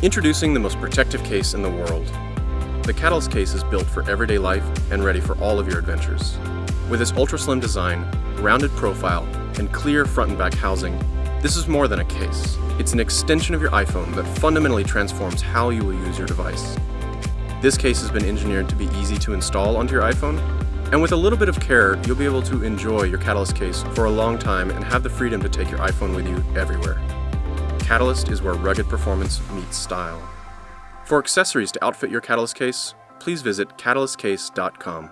Introducing the most protective case in the world. The Catalyst case is built for everyday life and ready for all of your adventures. With its ultra-slim design, rounded profile, and clear front and back housing, this is more than a case. It's an extension of your iPhone that fundamentally transforms how you will use your device. This case has been engineered to be easy to install onto your iPhone, and with a little bit of care, you'll be able to enjoy your Catalyst case for a long time and have the freedom to take your iPhone with you everywhere. Catalyst is where rugged performance meets style. For accessories to outfit your Catalyst case, please visit catalystcase.com.